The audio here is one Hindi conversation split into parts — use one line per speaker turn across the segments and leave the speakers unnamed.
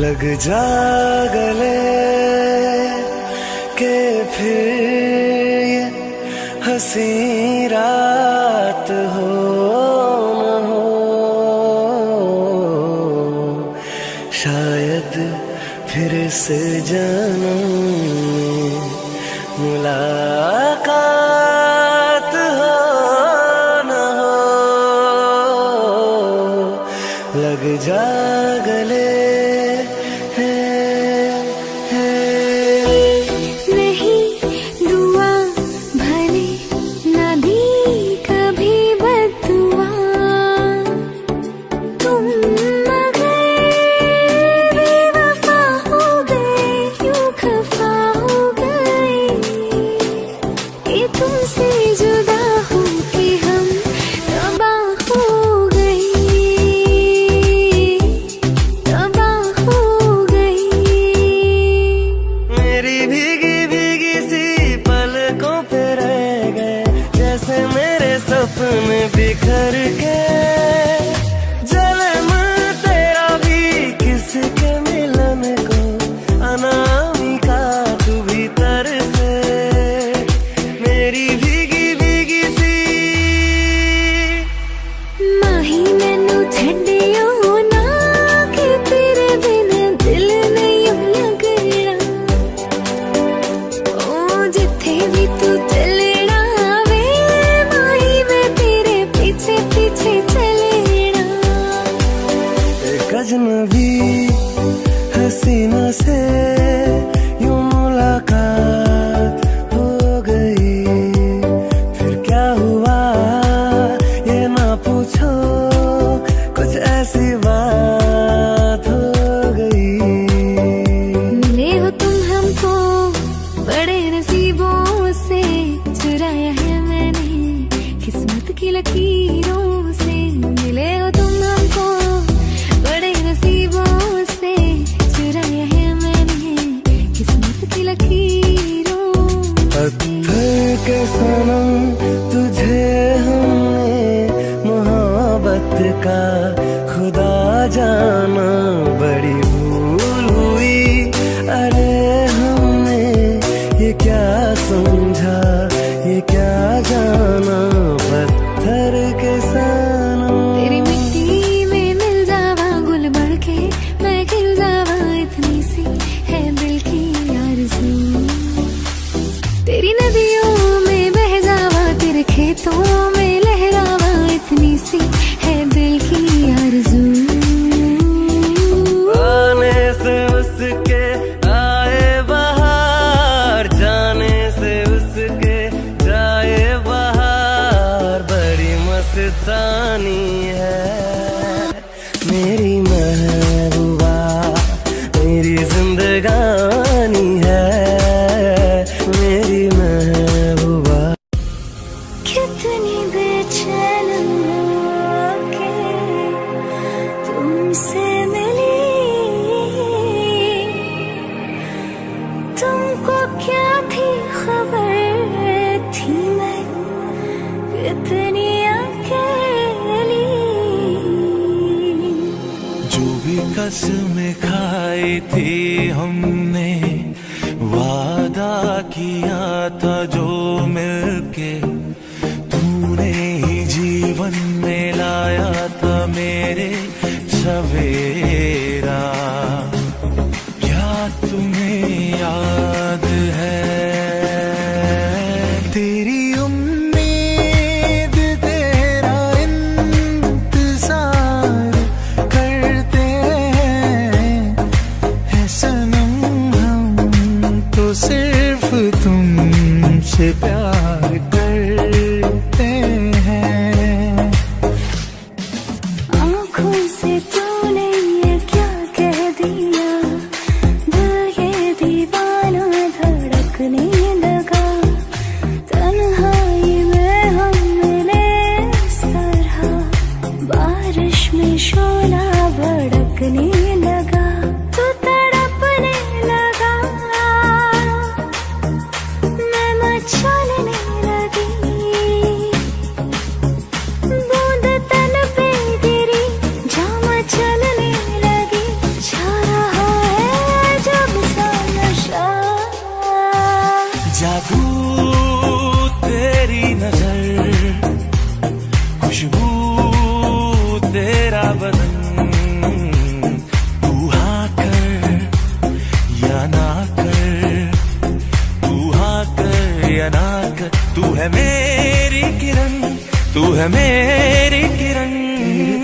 लग जा गले के फिर ये हसी रात हो न हो। शायद फिर से जन्म मुलाकात हो न हो। लग जा गले मस्तानी है मेरी
मह कसमें खाई थी हमने। वादा किया था जो मिलके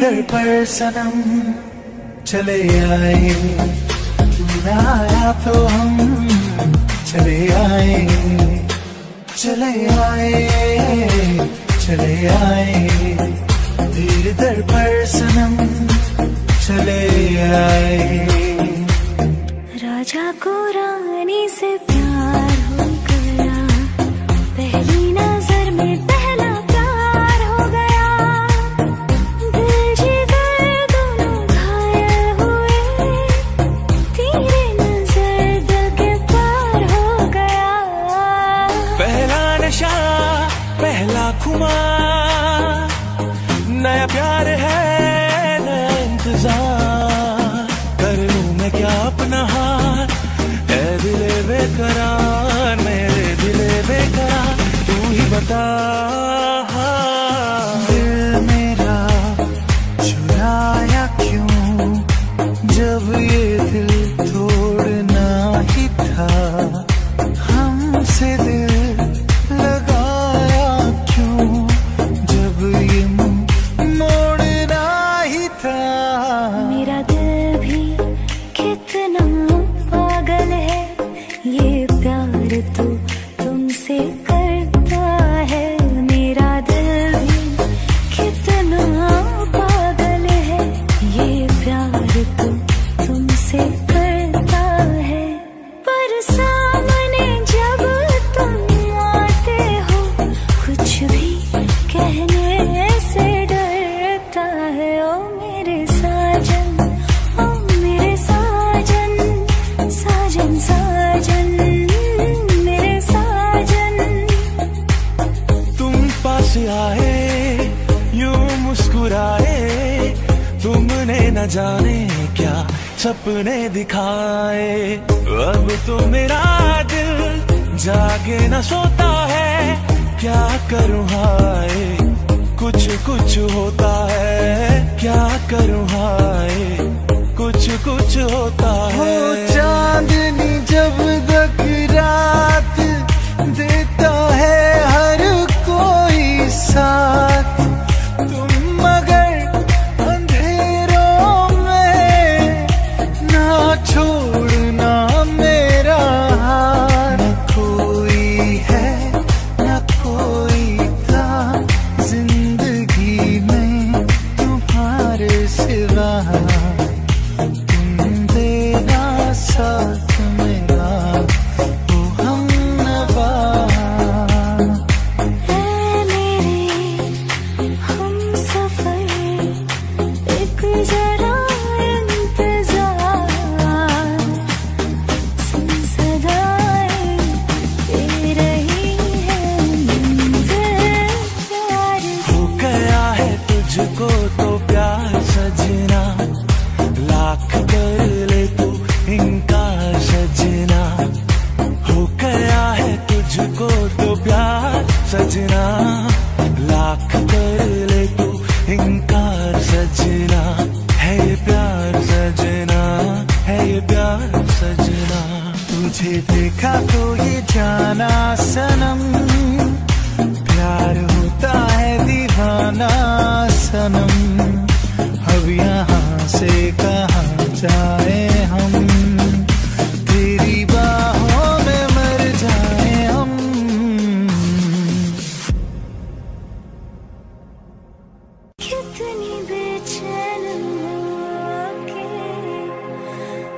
घर पर सनम चले आए। आया तो हम चले आए। चले आए चले आए। धीरे दर पर सनम चले आए।
राजा को रानी से प्यार हो गया। पहली नज़र में
तो
तुमसे
जाने क्या सपने दिखाए? अब तो मेरा दिल जागे न सोता है, क्या करूँ हाय? कुछ कुछ होता है, क्या करूँ हाय? कुछ कुछ होता
है। देखा तो ये जाना सनम प्यार होता है दीवाना सनम अब यहाँ से कहा जाए हम? तेरी बाहों में मर जाए हम।
कितनी बेचैन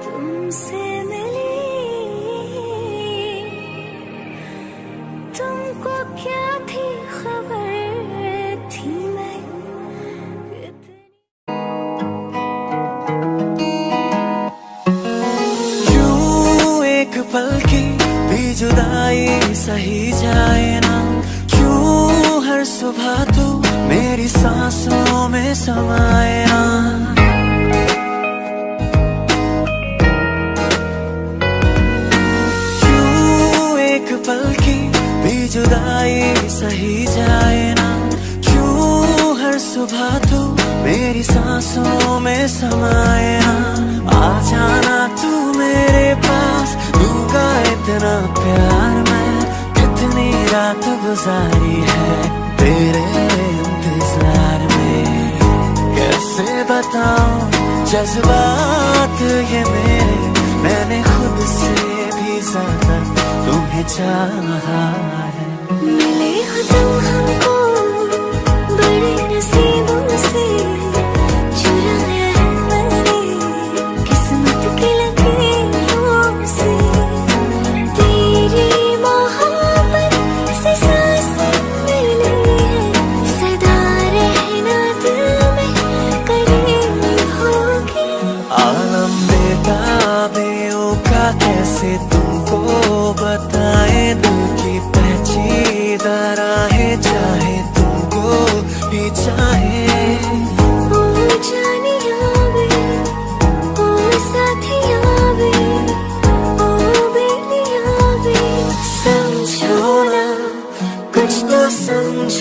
तुमसे
गुजारी है तेरे इंतज़ार
में। कैसे बताओ जज्बात ये मेरे? मैंने खुद से भी ज़्यादा तुम्हें चाहा है।
मिले हो तुम हमको बड़े नसीबों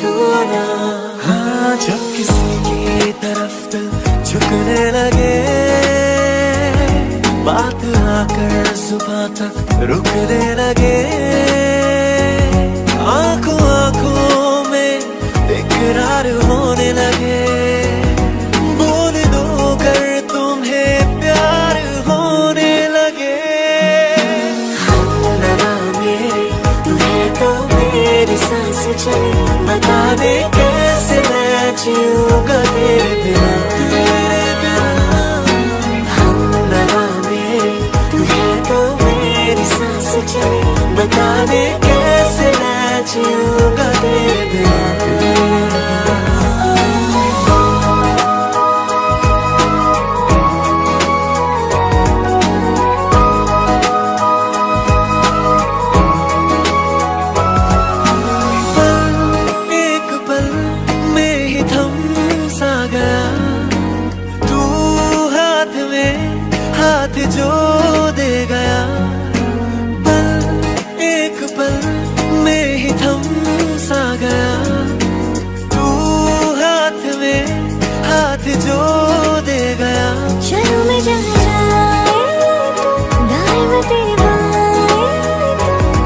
समझो ना हाँ जब किसी की तरफ़ दिल झुकने लगे बात आकर सुबह तक रुकने लगे। आँखों आँखों में इकरार होने लगे। बोल दो कर तुम्हें प्यार होने लगे। हम लगा मेरे तू तो मेरी सांस चले बता दे कैसे मैं जीऊँगा हाथ जो दे गया।
चलो मैं जहाँ तो दाएँ में तेरे बाएँ तो